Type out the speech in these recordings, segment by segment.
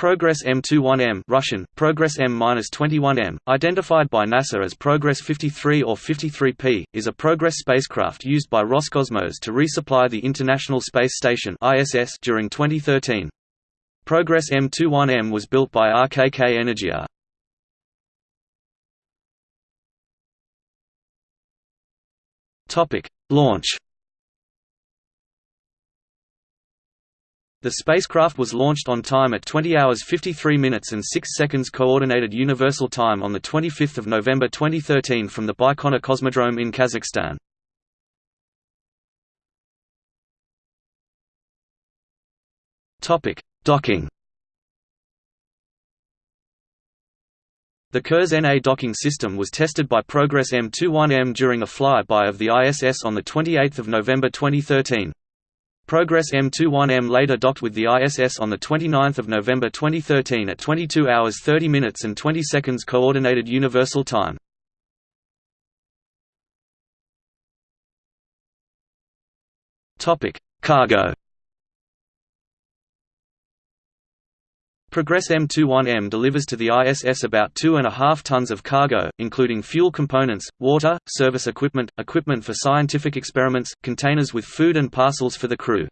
Progress M21M Russian, Progress M-21M, identified by NASA as Progress 53 or 53P, is a Progress spacecraft used by Roscosmos to resupply the International Space Station ISS during 2013. Progress M21M was built by RKK Energia. Launch The spacecraft was launched on time at 20 hours 53 minutes and 6 seconds Coordinated Universal Time on 25 November 2013 from the Baikonur Cosmodrome in Kazakhstan. Docking The Kurs-NA docking system was tested by Progress M21M during a flyby of the ISS on 28 November 2013. Progress M21M later docked with the ISS on 29 November 2013 at 22 hours 30 minutes and 20 seconds Coordinated Universal Time. Cargo Progress M21M delivers to the ISS about 2.5 tons of cargo, including fuel components, water, service equipment, equipment for scientific experiments, containers with food and parcels for the crew.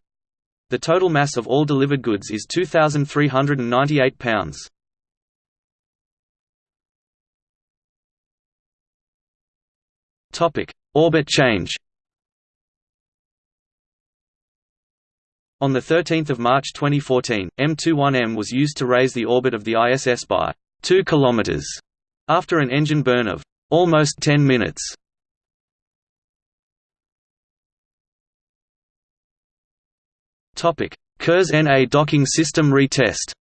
The total mass of all delivered goods is 2,398 pounds. Orbit change On 13 March 2014, M21M was used to raise the orbit of the ISS by 2 km after an engine burn of almost 10 minutes. Kurs-NA docking system retest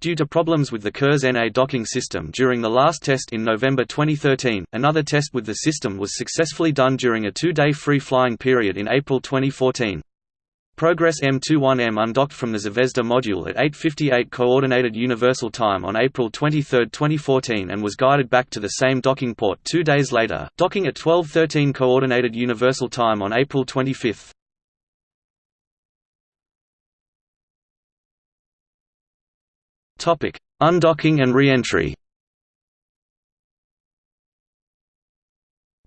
Due to problems with the Kurs-NA docking system during the last test in November 2013, another test with the system was successfully done during a two-day free-flying period in April 2014. Progress M21M undocked from the Zvezda module at 8.58 Coordinated Universal Time on April 23, 2014 and was guided back to the same docking port two days later, docking at 12.13 Coordinated Universal Time on April 25. Topic: Undocking and re-entry.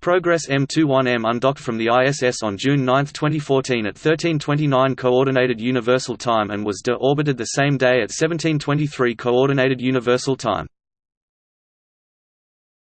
Progress M21M undocked from the ISS on June 9, 2014 at 13:29 Coordinated Universal Time and was de-orbited the same day at 17:23 Coordinated Universal Time.